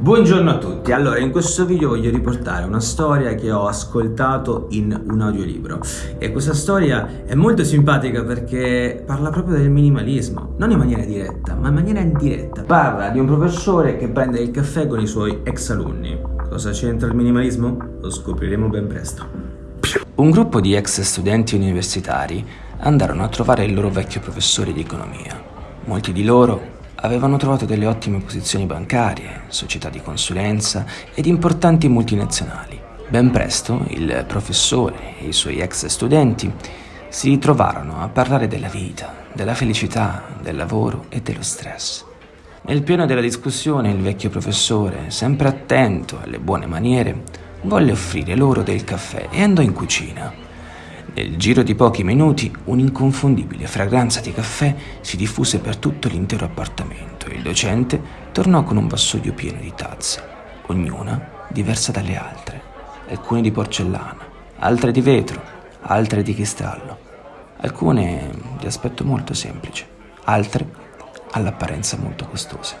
Buongiorno a tutti, allora in questo video voglio riportare una storia che ho ascoltato in un audiolibro e questa storia è molto simpatica perché parla proprio del minimalismo, non in maniera diretta ma in maniera indiretta. Parla di un professore che prende il caffè con i suoi ex alunni. Cosa c'entra il minimalismo? Lo scopriremo ben presto. Un gruppo di ex studenti universitari andarono a trovare il loro vecchio professore di economia. Molti di loro avevano trovato delle ottime posizioni bancarie, società di consulenza ed importanti multinazionali. Ben presto il professore e i suoi ex studenti si ritrovarono a parlare della vita, della felicità, del lavoro e dello stress. Nel pieno della discussione il vecchio professore, sempre attento alle buone maniere, volle offrire loro del caffè e andò in cucina. Nel giro di pochi minuti un'inconfondibile fragranza di caffè si diffuse per tutto l'intero appartamento e il docente tornò con un vassoio pieno di tazze, ognuna diversa dalle altre, alcune di porcellana, altre di vetro, altre di cristallo, alcune di aspetto molto semplice, altre all'apparenza molto costose.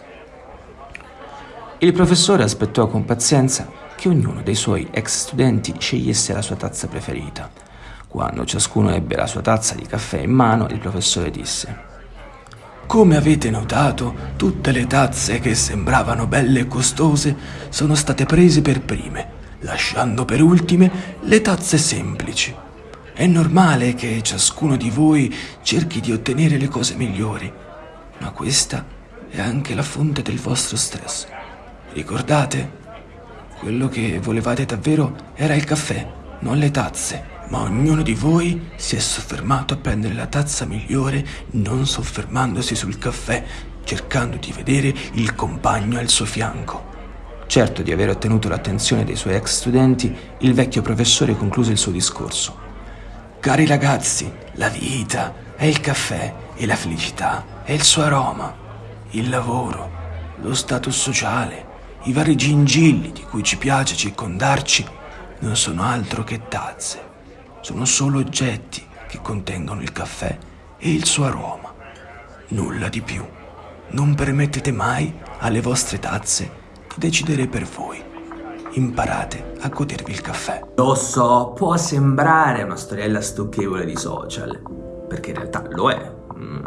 Il professore aspettò con pazienza che ognuno dei suoi ex studenti scegliesse la sua tazza preferita quando ciascuno ebbe la sua tazza di caffè in mano, il professore disse come avete notato, tutte le tazze che sembravano belle e costose sono state prese per prime, lasciando per ultime le tazze semplici. È normale che ciascuno di voi cerchi di ottenere le cose migliori, ma questa è anche la fonte del vostro stress. Ricordate? Quello che volevate davvero era il caffè, non le tazze ma ognuno di voi si è soffermato a prendere la tazza migliore non soffermandosi sul caffè, cercando di vedere il compagno al suo fianco. Certo di aver ottenuto l'attenzione dei suoi ex studenti, il vecchio professore concluse il suo discorso. Cari ragazzi, la vita è il caffè e la felicità è il suo aroma, il lavoro, lo status sociale, i vari gingilli di cui ci piace circondarci non sono altro che tazze sono solo oggetti che contengono il caffè e il suo aroma. Nulla di più. Non permettete mai alle vostre tazze di decidere per voi. Imparate a godervi il caffè. Lo so, può sembrare una storiella stucchevole di social, perché in realtà lo è,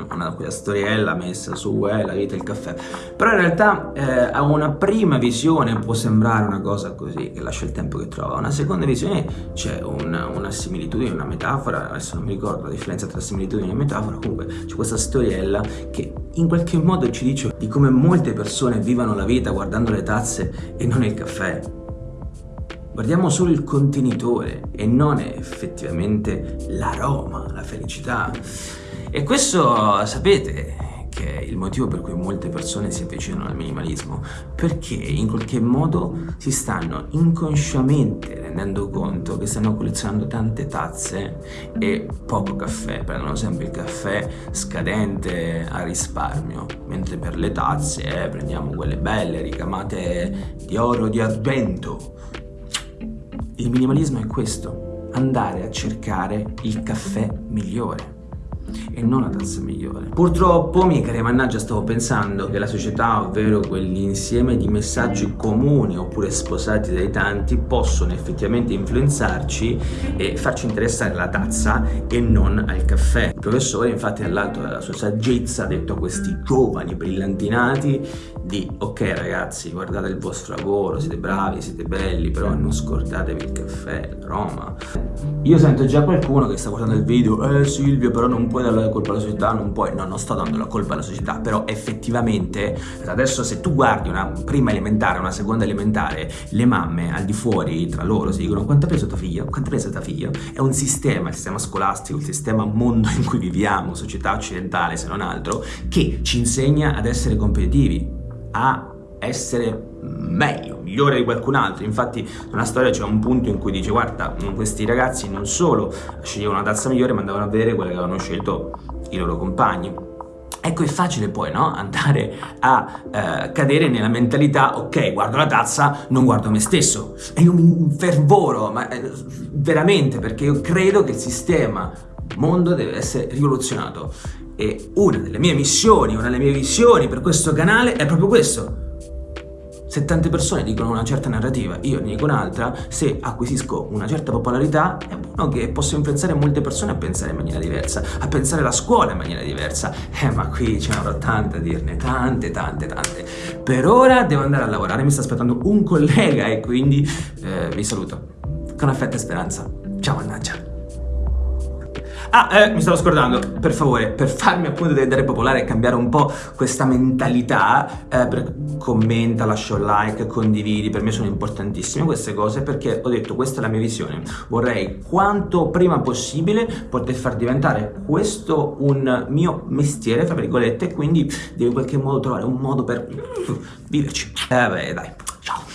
una quella storiella messa su eh, la vita e il caffè. Però in realtà eh, a una prima visione può sembrare una cosa così che lascia il tempo che trova. Una seconda visione c'è una, una, similitudine, una metafora adesso non mi ricordo la differenza tra similitudine e metafora comunque c'è questa storiella che in qualche modo ci dice di come molte persone vivono la vita guardando le tazze e non il caffè. Guardiamo solo il contenitore e non effettivamente l'aroma, la felicità. E questo sapete che è il motivo per cui molte persone si avvicinano al minimalismo? Perché in qualche modo si stanno inconsciamente rendendo conto che stanno collezionando tante tazze e poco caffè prendono sempre il caffè scadente a risparmio mentre per le tazze eh, prendiamo quelle belle ricamate di oro di argento il minimalismo è questo andare a cercare il caffè migliore e non la tazza migliore. Purtroppo, miei cari mannaggia, stavo pensando che la società, ovvero quell'insieme di messaggi comuni oppure sposati dai tanti, possono effettivamente influenzarci e farci interessare alla tazza e non al caffè. Il professore, infatti, nell'alto della sua saggezza ha detto a questi giovani brillantinati di ok ragazzi, guardate il vostro lavoro, siete bravi, siete belli, però non scordatevi il caffè, Roma. Io sento già qualcuno che sta guardando il video, eh Silvio, però non puoi dare la colpa alla società, non puoi, no, non sto dando la colpa alla società, però effettivamente adesso se tu guardi una prima elementare, una seconda elementare, le mamme al di fuori tra loro si dicono quanto ha preso tuo figlio, quanto ha preso tuo figlio, è un sistema, il sistema scolastico, il sistema mondo in cui viviamo, società occidentale se non altro, che ci insegna ad essere competitivi, a essere meglio, migliore di qualcun altro. Infatti nella storia c'è un punto in cui dice guarda, questi ragazzi non solo sceglievano una tazza migliore ma andavano a vedere quelle che avevano scelto i loro compagni. Ecco, è facile poi, no? Andare a eh, cadere nella mentalità, ok, guardo la tazza, non guardo me stesso. E io mi infervoro, ma eh, veramente, perché io credo che il sistema mondo deve essere rivoluzionato. E una delle mie missioni, una delle mie visioni per questo canale è proprio questo Se tante persone dicono una certa narrativa, io ne dico un'altra, se acquisisco una certa popolarità, è buono che posso influenzare molte persone a pensare in maniera diversa, a pensare la scuola in maniera diversa. Eh, ma qui ce ne avrò tante a dirne, tante, tante, tante. Per ora devo andare a lavorare, mi sta aspettando un collega e quindi eh, vi saluto. Con affetto e speranza. Ciao, mannaggia. Ah, eh, mi stavo scordando, per favore, per farmi appunto diventare popolare e cambiare un po' questa mentalità, eh, per... commenta, lascia un like, condividi, per me sono importantissime queste cose perché ho detto questa è la mia visione, vorrei quanto prima possibile poter far diventare questo un mio mestiere, tra virgolette, quindi devo in qualche modo trovare un modo per viverci. Eh beh, dai, ciao.